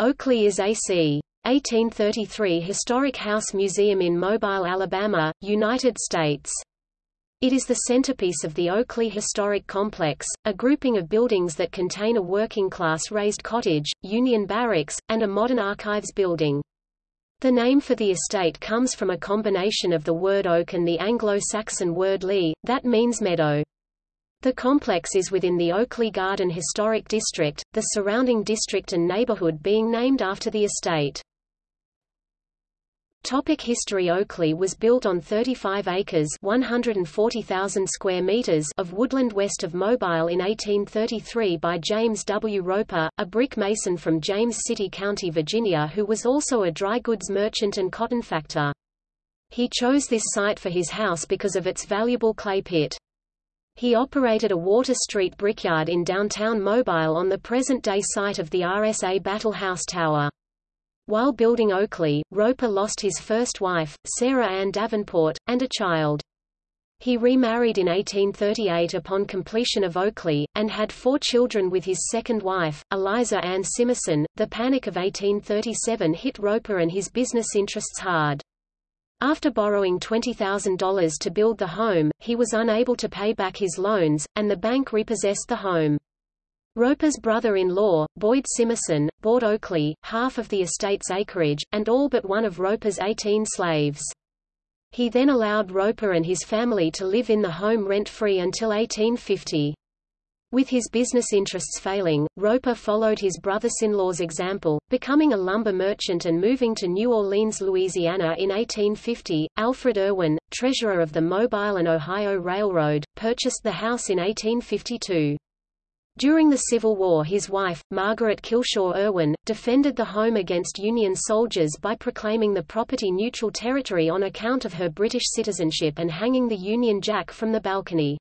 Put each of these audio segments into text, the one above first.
Oakleigh is AC. 1833 Historic House Museum in Mobile, Alabama, United States. It is the centerpiece of the Oakleigh Historic Complex, a grouping of buildings that contain a working-class raised cottage, Union barracks, and a modern archives building. The name for the estate comes from a combination of the word oak and the Anglo-Saxon word lea, that means meadow. The complex is within the Oakleigh Garden Historic District, the surrounding district and neighborhood being named after the estate. Topic history Oakleigh was built on 35 acres 140,000 square meters of woodland west of Mobile in 1833 by James W. Roper, a brick mason from James City County, Virginia who was also a dry goods merchant and cotton factor. He chose this site for his house because of its valuable clay pit. He operated a Water Street brickyard in downtown Mobile on the present-day site of the RSA Battle House Tower. While building Oakleigh, Roper lost his first wife, Sarah Ann Davenport, and a child. He remarried in 1838 upon completion of Oakleigh, and had four children with his second wife, Eliza Ann Simerson. The Panic of 1837 hit Roper and his business interests hard. After borrowing $20,000 to build the home, he was unable to pay back his loans, and the bank repossessed the home. Roper's brother-in-law, Boyd Simerson, bought Oakleigh, half of the estate's acreage, and all but one of Roper's 18 slaves. He then allowed Roper and his family to live in the home rent-free until 1850. With his business interests failing, Roper followed his brother-in-law's example, becoming a lumber merchant and moving to New Orleans, Louisiana in 1850. Alfred Irwin, treasurer of the Mobile and Ohio Railroad, purchased the house in 1852. During the Civil War his wife, Margaret Kilshaw Irwin, defended the home against Union soldiers by proclaiming the property neutral territory on account of her British citizenship and hanging the Union Jack from the balcony.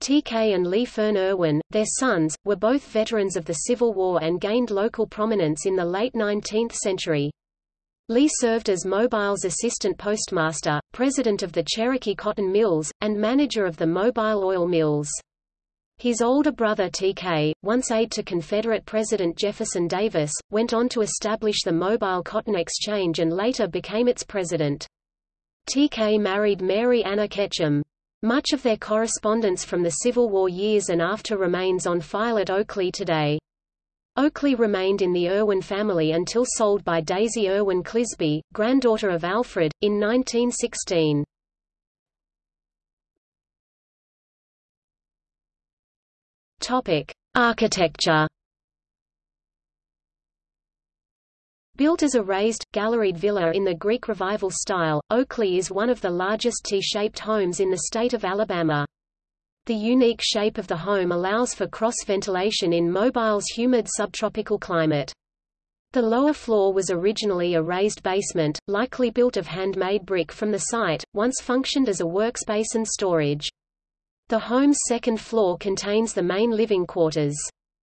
T.K. and Lee Fern Irwin, their sons, were both veterans of the Civil War and gained local prominence in the late 19th century. Lee served as Mobile's assistant postmaster, president of the Cherokee Cotton Mills, and manager of the Mobile Oil Mills. His older brother T.K., once aide to Confederate President Jefferson Davis, went on to establish the Mobile Cotton Exchange and later became its president. T.K. married Mary Anna Ketchum. Much of their correspondence from the Civil War years and after remains on file at Oakleigh today. Oakleigh remained in the Irwin family until sold by Daisy Irwin Clisby, granddaughter of Alfred, in 1916. Topic: Architecture. Built as a raised, galleried villa in the Greek Revival style, Oakleigh is one of the largest T-shaped homes in the state of Alabama. The unique shape of the home allows for cross-ventilation in Mobile's humid subtropical climate. The lower floor was originally a raised basement, likely built of handmade brick from the site, once functioned as a workspace and storage. The home's second floor contains the main living quarters.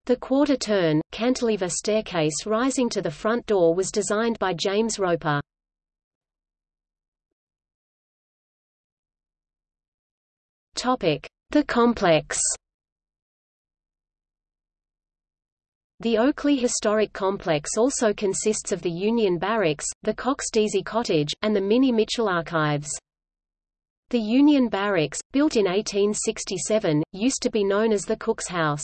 The quarter-turn, cantilever staircase rising to the front door was designed by James Roper. The complex The Oakleigh Historic Complex also consists of the Union Barracks, the Cox-Deasy Cottage, and the Minnie Mitchell Archives. The Union Barracks, built in 1867, used to be known as the Cook's House.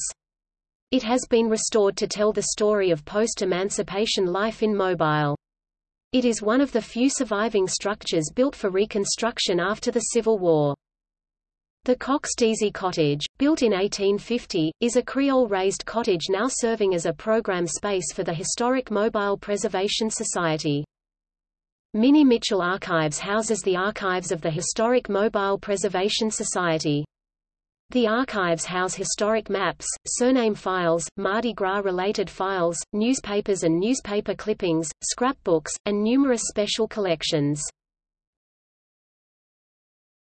It has been restored to tell the story of post-emancipation life in Mobile. It is one of the few surviving structures built for reconstruction after the Civil War. The Cox-Deasy Cottage, built in 1850, is a Creole raised cottage now serving as a program space for the Historic Mobile Preservation Society. Minnie Mitchell Archives houses the archives of the Historic Mobile Preservation Society. The archives house historic maps, surname files, Mardi Gras-related files, newspapers and newspaper clippings, scrapbooks, and numerous special collections.